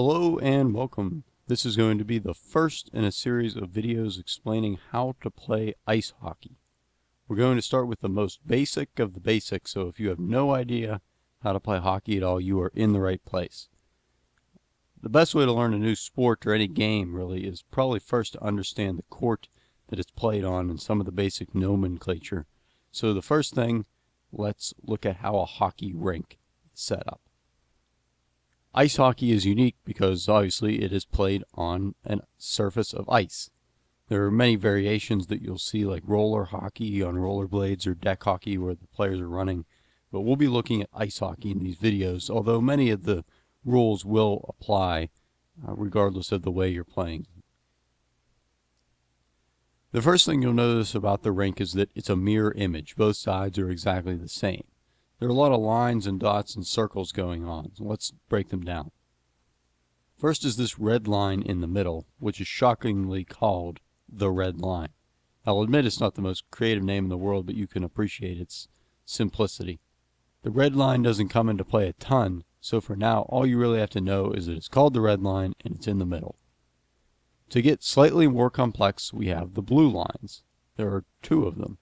Hello and welcome. This is going to be the first in a series of videos explaining how to play ice hockey. We're going to start with the most basic of the basics, so if you have no idea how to play hockey at all, you are in the right place. The best way to learn a new sport or any game really is probably first to understand the court that it's played on and some of the basic nomenclature. So the first thing, let's look at how a hockey rink is set up. Ice hockey is unique because obviously it is played on a surface of ice. There are many variations that you'll see like roller hockey on rollerblades or deck hockey where the players are running, but we'll be looking at ice hockey in these videos, although many of the rules will apply uh, regardless of the way you're playing. The first thing you'll notice about the rink is that it's a mirror image. Both sides are exactly the same. There are a lot of lines and dots and circles going on. So let's break them down. First is this red line in the middle, which is shockingly called the red line. I'll admit it's not the most creative name in the world, but you can appreciate its simplicity. The red line doesn't come into play a ton, so for now all you really have to know is that it's called the red line and it's in the middle. To get slightly more complex, we have the blue lines. There are two of them.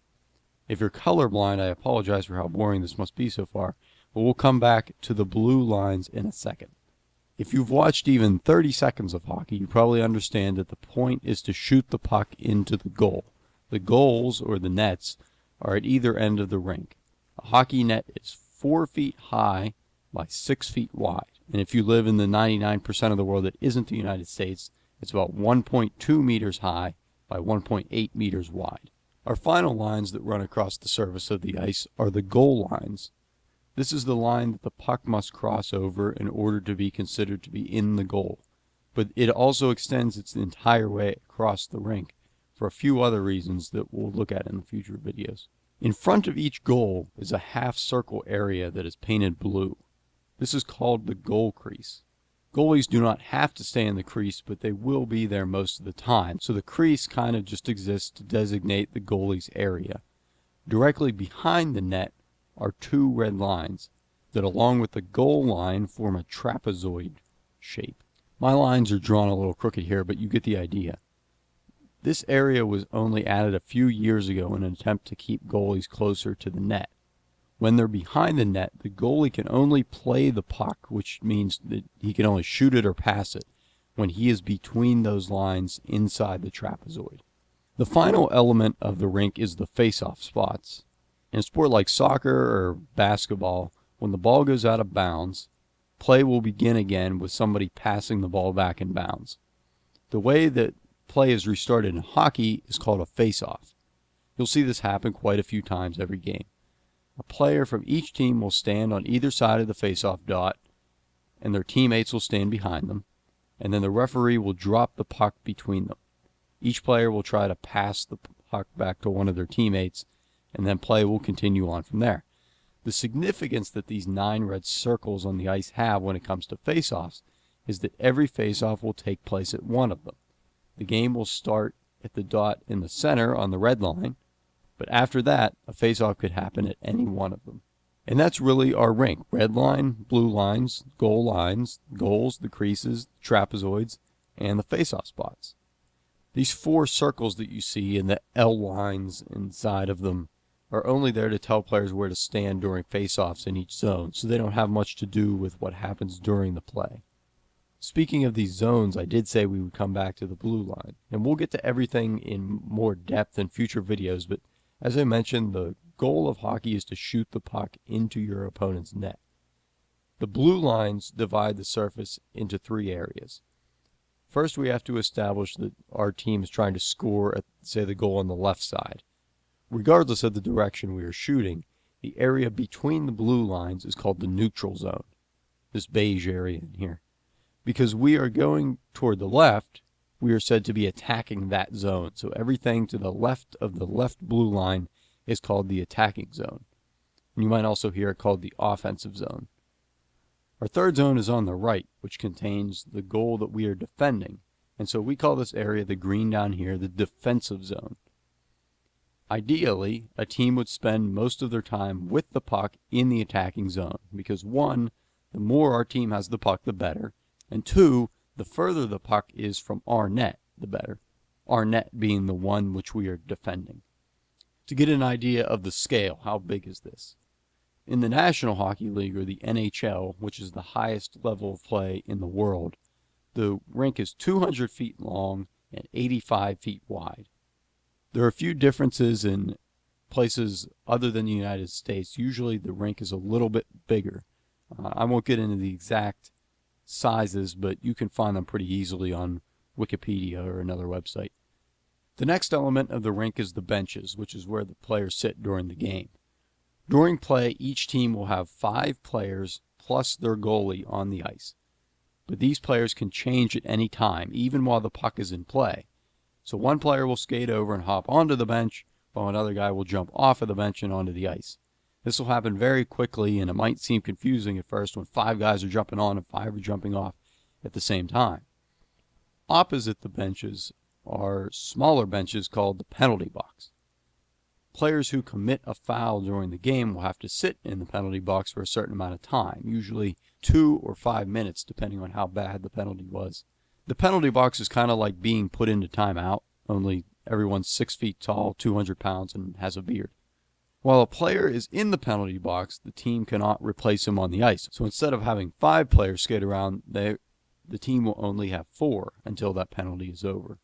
If you're colorblind, I apologize for how boring this must be so far, but we'll come back to the blue lines in a second. If you've watched even 30 seconds of hockey, you probably understand that the point is to shoot the puck into the goal. The goals, or the nets, are at either end of the rink. A hockey net is 4 feet high by 6 feet wide. And if you live in the 99% of the world that isn't the United States, it's about 1.2 meters high by 1.8 meters wide. Our final lines that run across the surface of the ice are the goal lines. This is the line that the puck must cross over in order to be considered to be in the goal, but it also extends its entire way across the rink for a few other reasons that we'll look at in future videos. In front of each goal is a half circle area that is painted blue. This is called the goal crease. Goalies do not have to stay in the crease, but they will be there most of the time, so the crease kind of just exists to designate the goalie's area. Directly behind the net are two red lines that along with the goal line form a trapezoid shape. My lines are drawn a little crooked here, but you get the idea. This area was only added a few years ago in an attempt to keep goalies closer to the net. When they're behind the net, the goalie can only play the puck, which means that he can only shoot it or pass it, when he is between those lines inside the trapezoid. The final element of the rink is the face-off spots. In a sport like soccer or basketball, when the ball goes out of bounds, play will begin again with somebody passing the ball back in bounds. The way that play is restarted in hockey is called a face-off. You'll see this happen quite a few times every game. A player from each team will stand on either side of the face-off dot, and their teammates will stand behind them, and then the referee will drop the puck between them. Each player will try to pass the puck back to one of their teammates, and then play will continue on from there. The significance that these nine red circles on the ice have when it comes to face-offs is that every face-off will take place at one of them. The game will start at the dot in the center on the red line, but after that, a face-off could happen at any one of them. And that's really our rink. Red line, blue lines, goal lines, goals, the creases, the trapezoids, and the face-off spots. These four circles that you see and the L lines inside of them are only there to tell players where to stand during face-offs in each zone, so they don't have much to do with what happens during the play. Speaking of these zones, I did say we would come back to the blue line, and we'll get to everything in more depth in future videos, but as I mentioned, the goal of hockey is to shoot the puck into your opponent's net. The blue lines divide the surface into three areas. First, we have to establish that our team is trying to score at, say, the goal on the left side. Regardless of the direction we are shooting, the area between the blue lines is called the neutral zone, this beige area in here. Because we are going toward the left, we are said to be attacking that zone. So everything to the left of the left blue line is called the attacking zone. And you might also hear it called the offensive zone. Our third zone is on the right, which contains the goal that we are defending. And so we call this area, the green down here, the defensive zone. Ideally, a team would spend most of their time with the puck in the attacking zone because one, the more our team has the puck, the better, And two, the further the puck is from our net, the better. Our net being the one which we are defending. To get an idea of the scale, how big is this? In the National Hockey League, or the NHL, which is the highest level of play in the world, the rink is 200 feet long and 85 feet wide. There are a few differences in places other than the United States. Usually the rink is a little bit bigger. Uh, I won't get into the exact sizes, but you can find them pretty easily on Wikipedia or another website. The next element of the rink is the benches, which is where the players sit during the game. During play, each team will have five players plus their goalie on the ice. But these players can change at any time, even while the puck is in play. So one player will skate over and hop onto the bench, while another guy will jump off of the bench and onto the ice. This will happen very quickly, and it might seem confusing at first when five guys are jumping on and five are jumping off at the same time. Opposite the benches are smaller benches called the penalty box. Players who commit a foul during the game will have to sit in the penalty box for a certain amount of time, usually two or five minutes, depending on how bad the penalty was. The penalty box is kind of like being put into timeout, only everyone's six feet tall, 200 pounds, and has a beard. While a player is in the penalty box, the team cannot replace him on the ice. So instead of having five players skate around, they, the team will only have four until that penalty is over.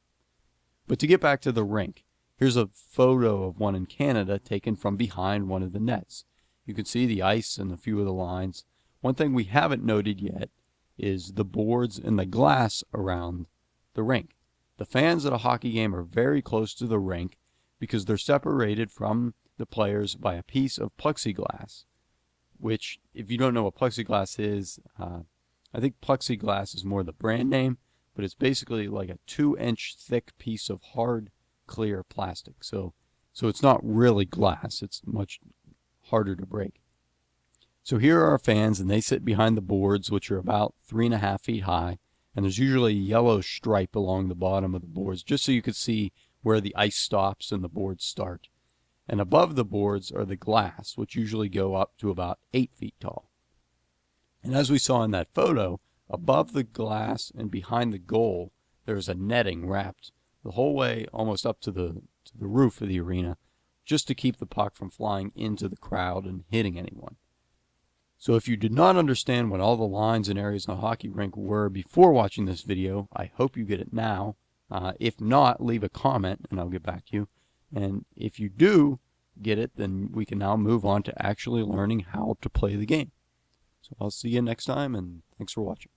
But to get back to the rink, here's a photo of one in Canada taken from behind one of the nets. You can see the ice and a few of the lines. One thing we haven't noted yet is the boards and the glass around the rink. The fans at a hockey game are very close to the rink because they're separated from the players by a piece of plexiglass, which, if you don't know what plexiglass is, uh, I think plexiglass is more the brand name, but it's basically like a two inch thick piece of hard, clear plastic. So, so it's not really glass, it's much harder to break. So here are our fans, and they sit behind the boards, which are about three and a half feet high. And there's usually a yellow stripe along the bottom of the boards, just so you could see where the ice stops and the boards start. And above the boards are the glass, which usually go up to about eight feet tall. And as we saw in that photo, above the glass and behind the goal, there's a netting wrapped the whole way almost up to the, to the roof of the arena, just to keep the puck from flying into the crowd and hitting anyone. So if you did not understand what all the lines and areas in a hockey rink were before watching this video, I hope you get it now. Uh, if not, leave a comment and I'll get back to you. And if you do get it, then we can now move on to actually learning how to play the game. So I'll see you next time and thanks for watching.